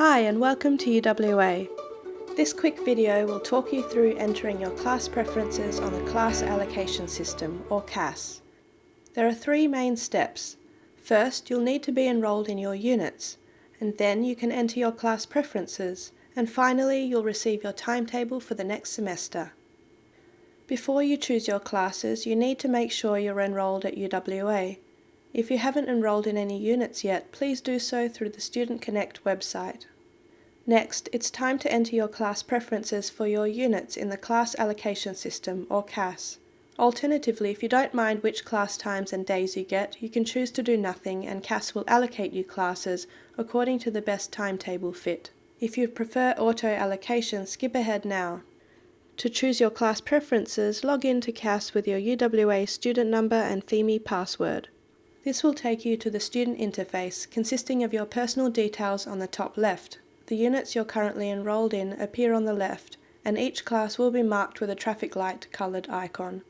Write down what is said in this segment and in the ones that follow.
Hi and welcome to UWA. This quick video will talk you through entering your class preferences on the Class Allocation System, or CAS. There are three main steps. First, you'll need to be enrolled in your units, and then you can enter your class preferences, and finally you'll receive your timetable for the next semester. Before you choose your classes, you need to make sure you're enrolled at UWA. If you haven't enrolled in any units yet, please do so through the Student Connect website. Next, it's time to enter your class preferences for your units in the Class Allocation System, or CAS. Alternatively, if you don't mind which class times and days you get, you can choose to do nothing and CAS will allocate you classes according to the best timetable fit. If you prefer auto allocation, skip ahead now. To choose your class preferences, log in to CAS with your UWA student number and Pheme password. This will take you to the student interface consisting of your personal details on the top left. The units you're currently enrolled in appear on the left and each class will be marked with a traffic light coloured icon.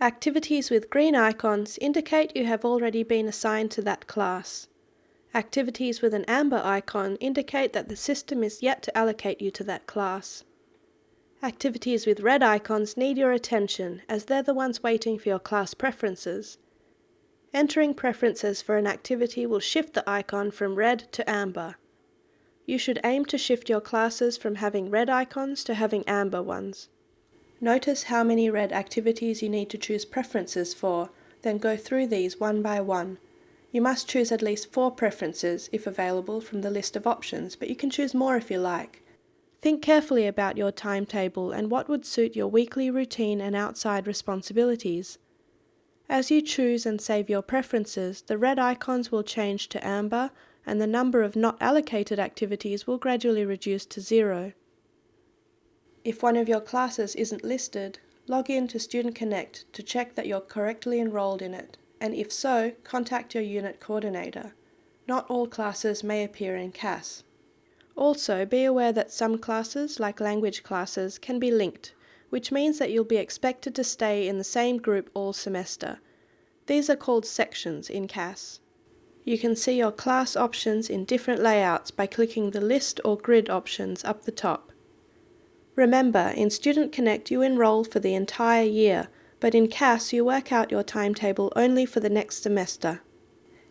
Activities with green icons indicate you have already been assigned to that class. Activities with an amber icon indicate that the system is yet to allocate you to that class. Activities with red icons need your attention as they're the ones waiting for your class preferences. Entering preferences for an activity will shift the icon from red to amber. You should aim to shift your classes from having red icons to having amber ones. Notice how many red activities you need to choose preferences for, then go through these one by one. You must choose at least four preferences, if available, from the list of options, but you can choose more if you like. Think carefully about your timetable and what would suit your weekly routine and outside responsibilities. As you choose and save your preferences, the red icons will change to amber and the number of not allocated activities will gradually reduce to zero. If one of your classes isn't listed, log in to Student Connect to check that you're correctly enrolled in it, and if so, contact your unit coordinator. Not all classes may appear in CAS. Also, be aware that some classes, like language classes, can be linked, which means that you'll be expected to stay in the same group all semester. These are called sections in CAS. You can see your class options in different layouts by clicking the list or grid options up the top. Remember, in Student Connect you enroll for the entire year, but in CAS you work out your timetable only for the next semester.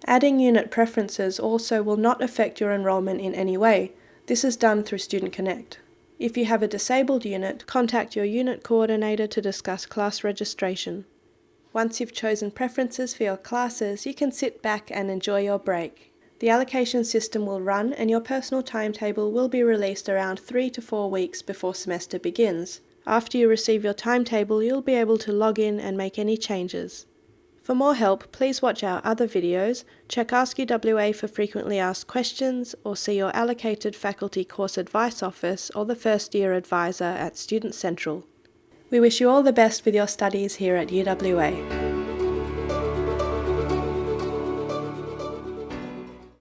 Adding unit preferences also will not affect your enrolment in any way. This is done through Student Connect. If you have a disabled unit, contact your unit coordinator to discuss class registration. Once you've chosen preferences for your classes, you can sit back and enjoy your break. The allocation system will run and your personal timetable will be released around 3 to 4 weeks before semester begins. After you receive your timetable, you'll be able to log in and make any changes. For more help, please watch our other videos, check Ask UWA for frequently asked questions, or see your allocated faculty course advice office or the first year advisor at Student Central. We wish you all the best with your studies here at UWA.